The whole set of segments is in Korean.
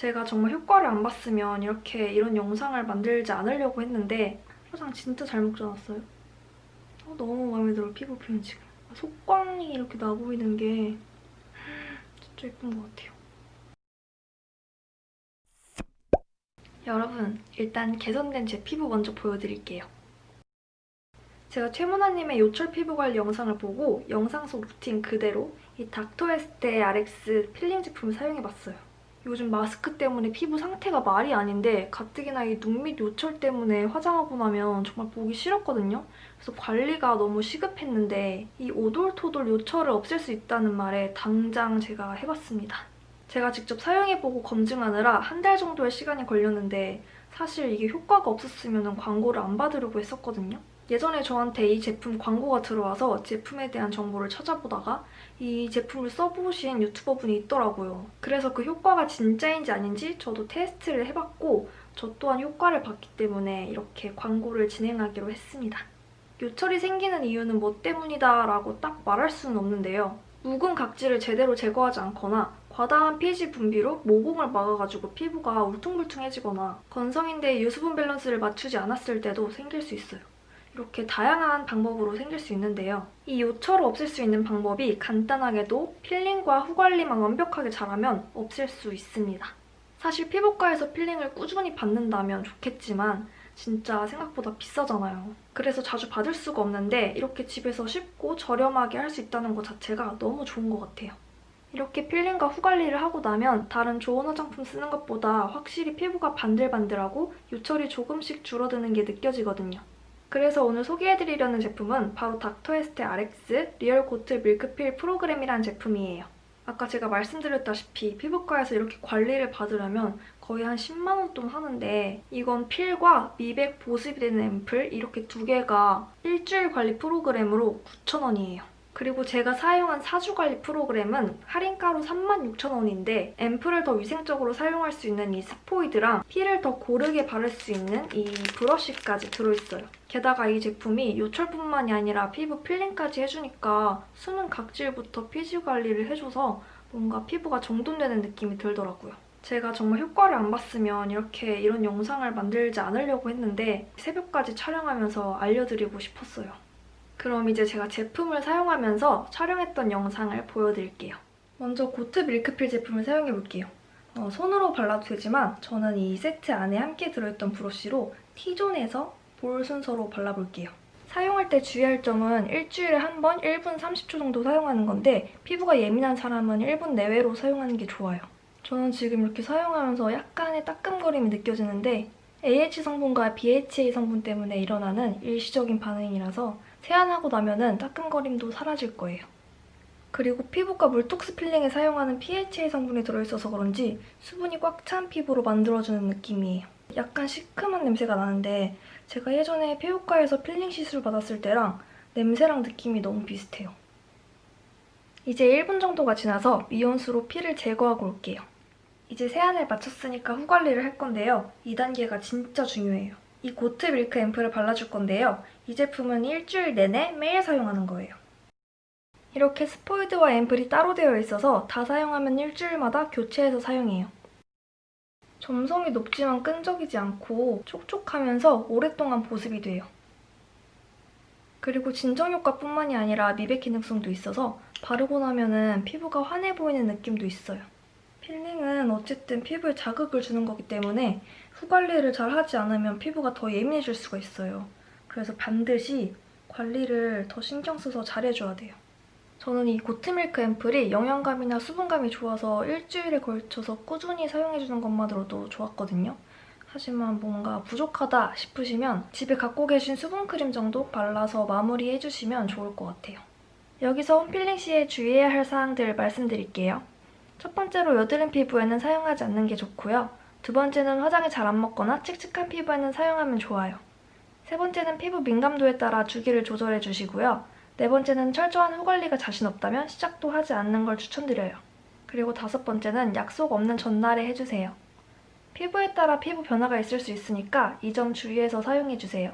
제가 정말 효과를 안 봤으면 이렇게 이런 영상을 만들지 않으려고 했는데 화장 진짜 잘 먹져놨어요. 어, 너무 마음에 들어 피부 표현 지금. 속광이 이렇게 나 보이는 게 진짜 예쁜 것 같아요. 여러분, 일단 개선된 제 피부 먼저 보여드릴게요. 제가 최문아님의 요철 피부 관리 영상을 보고 영상 속 루틴 그대로 이 닥터에스테 RX 필링 제품을 사용해봤어요. 요즘 마스크 때문에 피부 상태가 말이 아닌데 가뜩이나 이 눈 밑 요철 때문에 화장하고 나면 정말 보기 싫었거든요. 그래서 관리가 너무 시급했는데 이 오돌토돌 요철을 없앨 수 있다는 말에 당장 제가 해봤습니다. 제가 직접 사용해보고 검증하느라 한 달 정도의 시간이 걸렸는데 사실 이게 효과가 없었으면 광고를 안 받으려고 했었거든요. 예전에 저한테 이 제품 광고가 들어와서 제품에 대한 정보를 찾아보다가 이 제품을 써보신 유튜버분이 있더라고요. 그래서 그 효과가 진짜인지 아닌지 저도 테스트를 해봤고 저 또한 효과를 봤기 때문에 이렇게 광고를 진행하기로 했습니다. 요철이 생기는 이유는 뭐 때문이다 라고 딱 말할 수는 없는데요. 묵은 각질을 제대로 제거하지 않거나 과다한 피지 분비로 모공을 막아가지고 피부가 울퉁불퉁해지거나 건성인데 유수분 밸런스를 맞추지 않았을 때도 생길 수 있어요. 이렇게 다양한 방법으로 생길 수 있는데요. 이 요철을 없앨 수 있는 방법이 간단하게도 필링과 후관리만 완벽하게 잘하면 없앨 수 있습니다. 사실 피부과에서 필링을 꾸준히 받는다면 좋겠지만 진짜 생각보다 비싸잖아요. 그래서 자주 받을 수가 없는데 이렇게 집에서 쉽고 저렴하게 할 수 있다는 것 자체가 너무 좋은 것 같아요. 이렇게 필링과 후관리를 하고 나면 다른 좋은 화장품 쓰는 것보다 확실히 피부가 반들반들하고 요철이 조금씩 줄어드는 게 느껴지거든요. 그래서 오늘 소개해드리려는 제품은 바로 Dr.Esthe RX Real Goat Milk Peel 프로그램이라는 제품이에요. 아까 제가 말씀드렸다시피 피부과에서 이렇게 관리를 받으려면 거의 한 10만 원 돈 하는데 이건 peel과 미백 보습이 되는 앰플 이렇게 두 개가 일주일 관리 프로그램으로 9,000원이에요. 그리고 제가 사용한 사주관리 프로그램은 할인가로 36,000원인데 앰플을 더 위생적으로 사용할 수 있는 이 스포이드랑 peel을 더 고르게 바를 수 있는 이 브러쉬까지 들어있어요. 게다가 이 제품이 요철뿐만이 아니라 피부 필링까지 해주니까 숨은 각질부터 피지 관리를 해줘서 뭔가 피부가 정돈되는 느낌이 들더라고요. 제가 정말 효과를 안 봤으면 이렇게 이런 영상을 만들지 않으려고 했는데 새벽까지 촬영하면서 알려드리고 싶었어요. 그럼 이제 제가 제품을 사용하면서 촬영했던 영상을 보여드릴게요. 먼저 고트 밀크필 제품을 사용해볼게요. 어, 손으로 발라도 되지만 저는 이 세트 안에 함께 들어있던 브러쉬로 T존에서 볼 순서로 발라볼게요. 사용할 때 주의할 점은 일주일에 한 번 1분 30초 정도 사용하는 건데 피부가 예민한 사람은 1분 내외로 사용하는 게 좋아요. 저는 지금 이렇게 사용하면서 약간의 따끔거림이 느껴지는데 AH 성분과 BHA 성분 때문에 일어나는 일시적인 반응이라서 세안하고 나면 은 따끔거림도 사라질 거예요. 그리고 피부과 물톡스 필링에 사용하는 PHA 성분이 들어있어서 그런지 수분이 꽉 찬 피부로 만들어주는 느낌이에요. 약간 시큼한 냄새가 나는데 제가 예전에 피부과에서 필링 시술 받았을 때랑 냄새랑 느낌이 너무 비슷해요. 이제 1분 정도가 지나서 미온수로 peel을 제거하고 올게요. 이제 세안을 마쳤으니까 후관리를 할 건데요. 2단계가 진짜 중요해요. 이 goat milk 앰플을 발라줄 건데요. 이 제품은 일주일 내내 매일 사용하는 거예요. 이렇게 스포이드와 앰플이 따로 되어 있어서 다 사용하면 일주일마다 교체해서 사용해요. 점성이 높지만 끈적이지 않고 촉촉하면서 오랫동안 보습이 돼요. 그리고 진정 효과뿐만이 아니라 미백 기능성도 있어서 바르고 나면 피부가 환해 보이는 느낌도 있어요. 필링은 어쨌든 피부에 자극을 주는 거기 때문에 후관리를 잘 하지 않으면 피부가 더 예민해질 수가 있어요. 그래서 반드시 관리를 더 신경 써서 잘해줘야 돼요. 저는 이 고트밀크 앰플이 영양감이나 수분감이 좋아서 일주일에 걸쳐서 꾸준히 사용해주는 것만으로도 좋았거든요. 하지만 뭔가 부족하다 싶으시면 집에 갖고 계신 수분크림 정도 발라서 마무리해주시면 좋을 것 같아요. 여기서 홈필링 시에 주의해야 할 사항들 말씀드릴게요. 첫 번째로 여드름 피부에는 사용하지 않는 게 좋고요. 두 번째는 화장이 잘 안 먹거나 칙칙한 피부에는 사용하면 좋아요. 세 번째는 피부 민감도에 따라 주기를 조절해 주시고요. 네 번째는 철저한 후관리가 자신 없다면 시작도 하지 않는 걸 추천드려요. 그리고 다섯 번째는 약속 없는 전날에 해주세요. 피부에 따라 피부 변화가 있을 수 있으니까 이 점 주의해서 사용해주세요.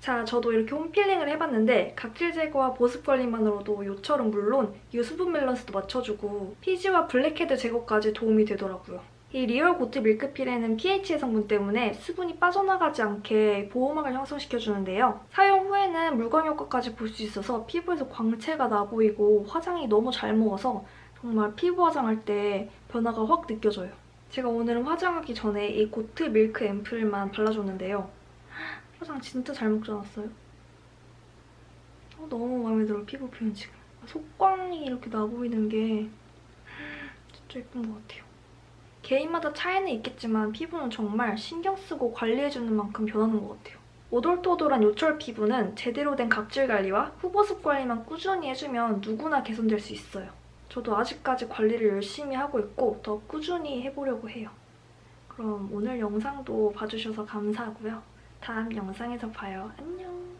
자, 저도 이렇게 홈필링을 해봤는데 각질 제거와 보습 관리만으로도 요철은 물론 유수분 밸런스도 맞춰주고 피지와 블랙헤드 제거까지 도움이 되더라고요. 이 리얼 고트 밀크필에는 pH 성분 때문에 수분이 빠져나가지 않게 보호막을 형성시켜주는데요. 사용 후에는 물광 효과까지 볼 수 있어서 피부에서 광채가 나 보이고 화장이 너무 잘 먹어서 정말 피부 화장할 때 변화가 확 느껴져요. 제가 오늘은 화장하기 전에 이 goat milk 앰플만 발라줬는데요. 화장 진짜 잘 먹지 않았어요? 어, 너무 마음에 들어 피부 표현 지금. 속광이 이렇게 나 보이는 게 진짜 예쁜 것 같아요. 개인마다 차이는 있겠지만 피부는 정말 신경 쓰고 관리해주는 만큼 변하는 것 같아요. 오돌토돌한 요철 피부는 제대로 된 각질 관리와 후보습 관리만 꾸준히 해주면 누구나 개선될 수 있어요. 저도 아직까지 관리를 열심히 하고 있고 더 꾸준히 해보려고 해요. 그럼 오늘 영상도 봐주셔서 감사하고요. 다음 영상에서 봐요. 안녕!